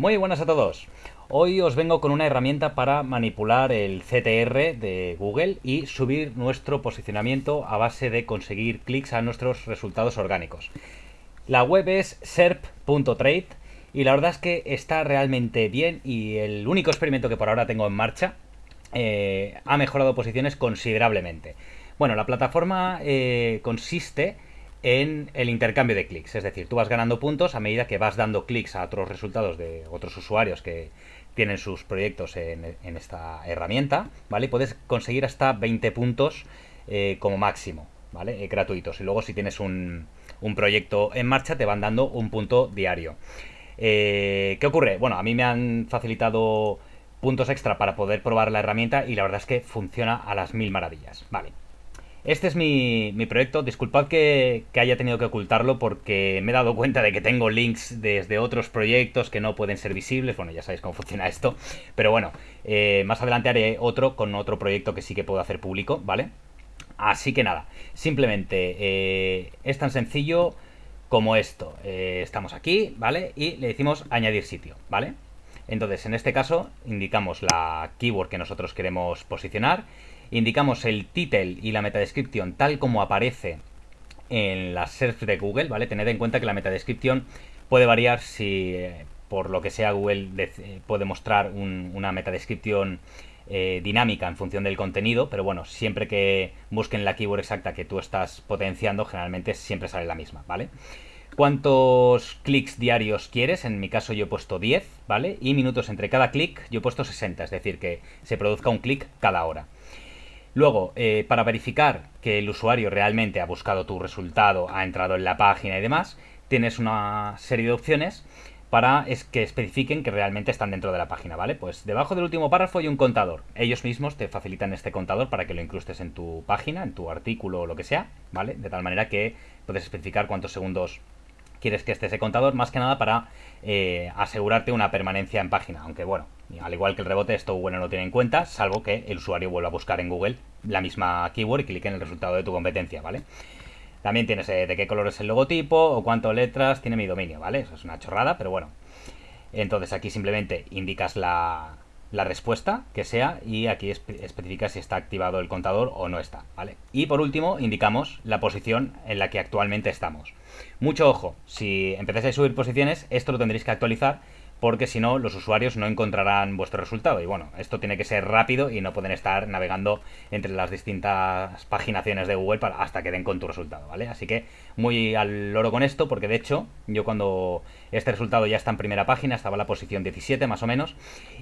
Muy buenas a todos. Hoy os vengo con una herramienta para manipular el CTR de Google y subir nuestro posicionamiento a base de conseguir clics a nuestros resultados orgánicos. La web es serp.trade y la verdad es que está realmente bien y el único experimento que por ahora tengo en marcha eh, ha mejorado posiciones considerablemente. Bueno, la plataforma eh, consiste en el intercambio de clics. Es decir, tú vas ganando puntos a medida que vas dando clics a otros resultados de otros usuarios que tienen sus proyectos en, esta herramienta, ¿vale? puedes conseguir hasta 20 puntos eh, como máximo, ¿vale? Eh, gratuitos. Y luego si tienes un, proyecto en marcha te van dando un punto diario. Eh, ¿Qué ocurre? Bueno, a mí me han facilitado puntos extra para poder probar la herramienta y la verdad es que funciona a las mil maravillas. Vale. Este es mi, proyecto. Disculpad que, haya tenido que ocultarlo porque me he dado cuenta de que tengo links desde otros proyectos que no pueden ser visibles. Bueno, ya sabéis cómo funciona esto. Pero bueno, eh, más adelante haré otro con otro proyecto que sí que puedo hacer público, ¿vale? Así que nada, simplemente eh, es tan sencillo como esto. Eh, estamos aquí, ¿vale? Y le decimos añadir sitio, ¿vale? Entonces, en este caso, indicamos la keyword que nosotros queremos posicionar indicamos el title y la metadescripción tal como aparece en la search de Google, ¿vale? Tened en cuenta que la metadescripción puede variar si eh, por lo que sea Google eh, puede mostrar una metadescripción eh, dinámica en función del contenido, pero bueno, siempre que busquen la keyword exacta que tú estás potenciando, generalmente siempre sale la misma, ¿vale? ¿Cuántos clics diarios quieres? En mi caso yo he puesto 10, ¿vale? Y minutos entre cada clic yo he puesto 60, es decir, que se produzca un clic cada hora. Luego, eh, para verificar que el usuario realmente ha buscado tu resultado, ha entrado en la página y demás, tienes una serie de opciones para es que especifiquen que realmente están dentro de la página, ¿vale? Pues debajo del último párrafo hay un contador. Ellos mismos te facilitan este contador para que lo incrustes en tu página, en tu artículo o lo que sea, ¿vale? De tal manera que puedes especificar cuántos segundos quieres que esté ese contador, más que nada para eh, asegurarte una permanencia en página. Aunque bueno, al igual que el rebote, esto Google no lo tiene en cuenta, salvo que el usuario vuelva a buscar en Google la misma keyword y clique en el resultado de tu competencia, ¿vale? También tienes eh, de qué color es el logotipo o cuántas letras tiene mi dominio, ¿vale? Eso es una chorrada, pero bueno. Entonces aquí simplemente indicas la, la respuesta que sea y aquí especificas si está activado el contador o no está, ¿vale? Y por último indicamos la posición en la que actualmente estamos. Mucho ojo, si empezáis a subir posiciones, esto lo tendréis que actualizar porque si no, los usuarios no encontrarán vuestro resultado. Y bueno, esto tiene que ser rápido y no pueden estar navegando entre las distintas paginaciones de Google para, hasta que den con tu resultado, ¿vale? Así que muy al loro con esto, porque de hecho, yo cuando este resultado ya está en primera página, estaba en la posición 17 más o menos,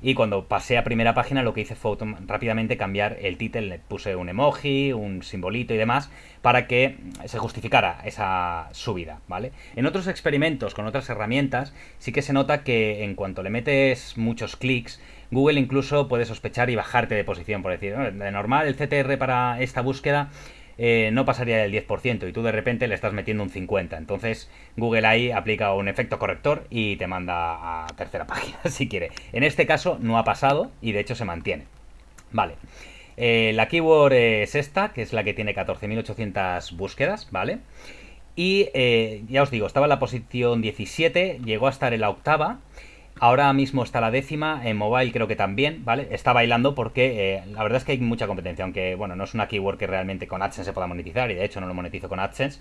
y cuando pasé a primera página lo que hice fue rápidamente cambiar el título, le puse un emoji, un simbolito y demás, para que se justificara esa subida, ¿vale? En otros experimentos con otras herramientas, sí que se nota que en cuanto le metes muchos clics, Google incluso puede sospechar y bajarte de posición, por decir, de normal el CTR para esta búsqueda eh, no pasaría del 10% y tú de repente le estás metiendo un 50%. Entonces Google ahí aplica un efecto corrector y te manda a tercera página si quiere. En este caso no ha pasado y de hecho se mantiene. Vale. Eh, la keyword es esta, que es la que tiene 14.800 búsquedas, ¿vale? Y eh, ya os digo, estaba en la posición 17, llegó a estar en la octava Ahora mismo está la décima, en mobile creo que también, ¿vale? Está bailando porque eh, la verdad es que hay mucha competencia, aunque bueno, no es una keyword que realmente con AdSense se pueda monetizar y de hecho no lo monetizo con AdSense,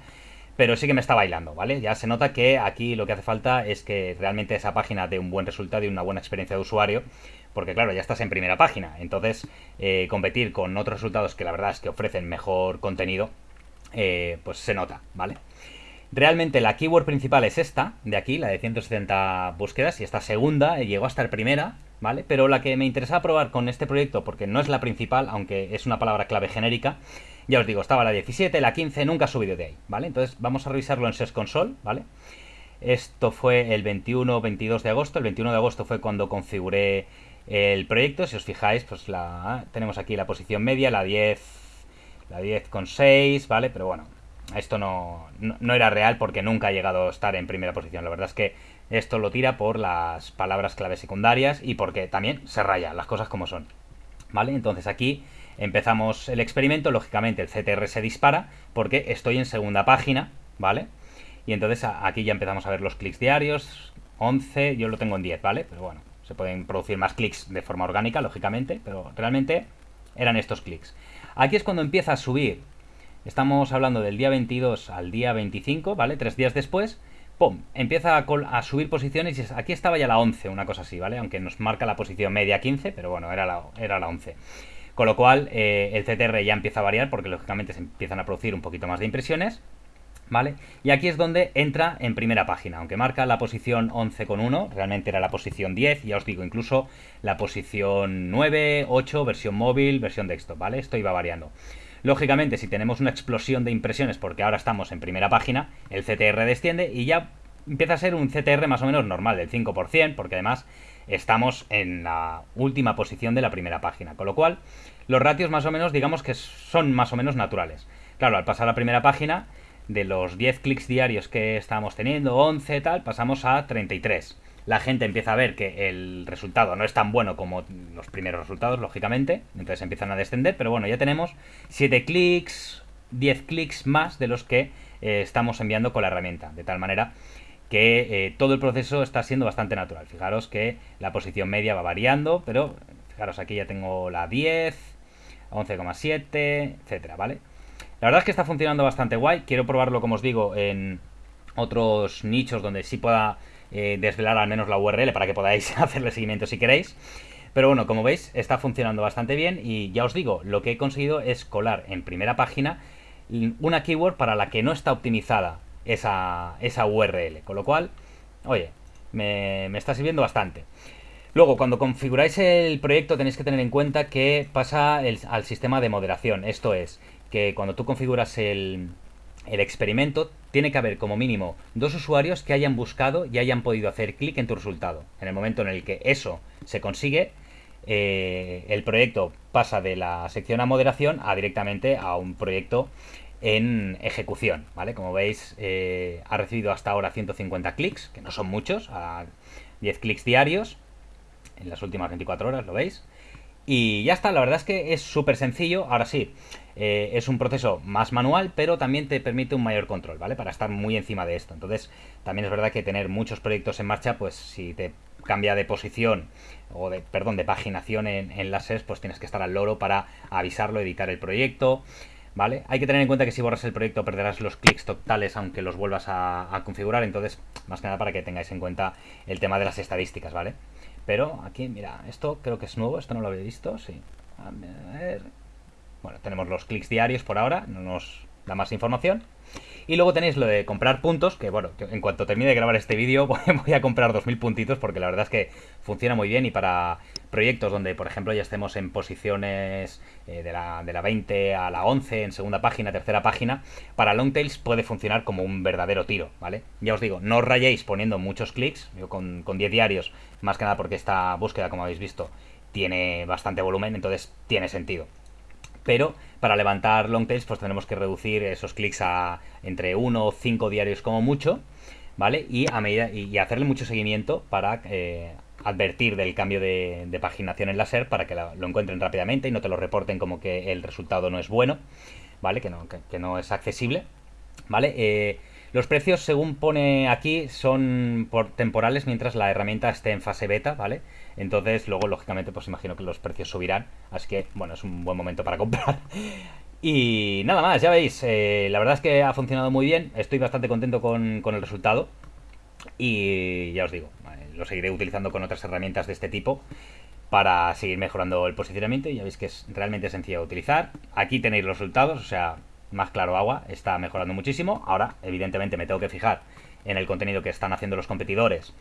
pero sí que me está bailando, ¿vale? Ya se nota que aquí lo que hace falta es que realmente esa página dé un buen resultado y una buena experiencia de usuario, porque claro, ya estás en primera página, entonces eh, competir con otros resultados que la verdad es que ofrecen mejor contenido, eh, pues se nota, ¿vale? Realmente la keyword principal es esta, de aquí, la de 170 búsquedas, y esta segunda llegó a estar primera, ¿vale? Pero la que me interesaba probar con este proyecto, porque no es la principal, aunque es una palabra clave genérica, ya os digo, estaba la 17, la 15, nunca ha subido de ahí, ¿vale? Entonces vamos a revisarlo en Search Console, ¿vale? Esto fue el 21-22 de agosto, el 21 de agosto fue cuando configuré el proyecto, si os fijáis, pues la tenemos aquí la posición media, la 10, la 10 con 6, ¿vale? Pero bueno, esto no, no, era real porque nunca ha llegado a estar en primera posición. La verdad es que esto lo tira por las palabras clave secundarias y porque también se raya las cosas como son. ¿Vale? Entonces aquí empezamos el experimento. Lógicamente el CTR se dispara porque estoy en segunda página. ¿Vale? Y entonces aquí ya empezamos a ver los clics diarios. 11, yo lo tengo en 10, ¿vale? Pero bueno, se pueden producir más clics de forma orgánica, lógicamente, pero realmente eran estos clics. Aquí es cuando empieza a subir. Estamos hablando del día 22 al día 25, ¿vale? Tres días después, ¡pum! Empieza a, subir posiciones y aquí estaba ya la 11, una cosa así, ¿vale? Aunque nos marca la posición media 15, pero bueno, era la, era la 11. Con lo cual, eh, el CTR ya empieza a variar porque lógicamente se empiezan a producir un poquito más de impresiones. ¿Vale? Y aquí es donde entra en primera página, aunque marca la posición 11,1, realmente era la posición 10, ya os digo, incluso la posición 9, 8, versión móvil, versión desktop, ¿vale? Esto iba variando. Lógicamente, si tenemos una explosión de impresiones, porque ahora estamos en primera página, el CTR desciende y ya empieza a ser un CTR más o menos normal, del 5%, porque además estamos en la última posición de la primera página. Con lo cual, los ratios más o menos, digamos que son más o menos naturales. Claro, al pasar a la primera página, de los 10 clics diarios que estábamos teniendo, 11 tal, pasamos a 33. La gente empieza a ver que el resultado no es tan bueno como los primeros resultados, lógicamente, entonces empiezan a descender, pero bueno, ya tenemos 7 clics, 10 clics más de los que eh, estamos enviando con la herramienta, de tal manera que eh, todo el proceso está siendo bastante natural. Fijaros que la posición media va variando, pero fijaros aquí ya tengo la 10, 11,7, etcétera, ¿vale? La verdad es que está funcionando bastante guay. Quiero probarlo, como os digo, en otros nichos donde sí pueda eh, desvelar al menos la URL para que podáis hacerle seguimiento si queréis. Pero bueno, como veis, está funcionando bastante bien y ya os digo, lo que he conseguido es colar en primera página una keyword para la que no está optimizada esa, esa URL. Con lo cual, oye, me, está sirviendo bastante. Luego, cuando configuráis el proyecto tenéis que tener en cuenta que pasa al sistema de moderación. Esto es, que cuando tú configuras el, el experimento, tiene que haber como mínimo dos usuarios que hayan buscado y hayan podido hacer clic en tu resultado. En el momento en el que eso se consigue, eh, el proyecto pasa de la sección a moderación a directamente a un proyecto en ejecución, ¿vale? Como veis, eh, ha recibido hasta ahora 150 clics, que no son muchos, a 10 clics diarios en las últimas 24 horas, ¿lo veis? Y ya está, la verdad es que es súper sencillo. Ahora sí, eh, es un proceso más manual, pero también te permite un mayor control, ¿vale? Para estar muy encima de esto. Entonces, también es verdad que tener muchos proyectos en marcha, pues si te cambia de posición o de, perdón, de paginación en, en las pues tienes que estar al loro para avisarlo, editar el proyecto. ¿vale? Hay que tener en cuenta que si borras el proyecto perderás los clics totales aunque los vuelvas a, configurar, entonces más que nada para que tengáis en cuenta el tema de las estadísticas, ¿vale? Pero aquí, mira, esto creo que es nuevo, esto no lo había visto, sí. Bueno, tenemos los clics diarios por ahora, no nos da más información. Y luego tenéis lo de comprar puntos, que bueno, en cuanto termine de grabar este vídeo voy a comprar 2000 puntitos porque la verdad es que funciona muy bien y para proyectos donde, por ejemplo, ya estemos en posiciones eh, de, la, de la 20 a la 11, en segunda página, tercera página, para Longtails puede funcionar como un verdadero tiro, ¿vale? Ya os digo, no os rayéis poniendo muchos clics, yo con, con 10 diarios, más que nada porque esta búsqueda, como habéis visto, tiene bastante volumen, entonces tiene sentido pero para levantar long tails pues tenemos que reducir esos clics a entre 1 o 5 diarios como mucho, ¿vale? Y, a medida, y hacerle mucho seguimiento para eh, advertir del cambio de, paginación en la SER para que lo encuentren rápidamente y no te lo reporten como que el resultado no es bueno, ¿vale? Que no, que, no es accesible, ¿vale? Eh, los precios, según pone aquí, son por temporales mientras la herramienta esté en fase beta, ¿vale? Entonces, luego, lógicamente, pues imagino que los precios subirán. Así que, bueno, es un buen momento para comprar. Y nada más, ya veis, eh, la verdad es que ha funcionado muy bien. Estoy bastante contento con, el resultado. Y ya os digo, lo seguiré utilizando con otras herramientas de este tipo para seguir mejorando el posicionamiento. Ya veis que es realmente sencillo de utilizar. Aquí tenéis los resultados, o sea, más claro agua, está mejorando muchísimo. Ahora, evidentemente, me tengo que fijar en el contenido que están haciendo los competidores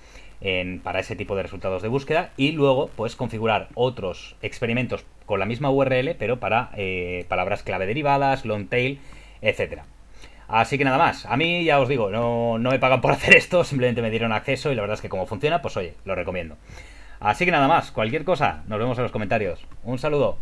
para ese tipo de resultados de búsqueda y luego pues configurar otros experimentos con la misma URL pero para eh, palabras clave derivadas, long tail, etcétera. Así que nada más, a mí ya os digo, no, no me pagan por hacer esto, simplemente me dieron acceso y la verdad es que como funciona, pues oye, lo recomiendo. Así que nada más, cualquier cosa, nos vemos en los comentarios. Un saludo.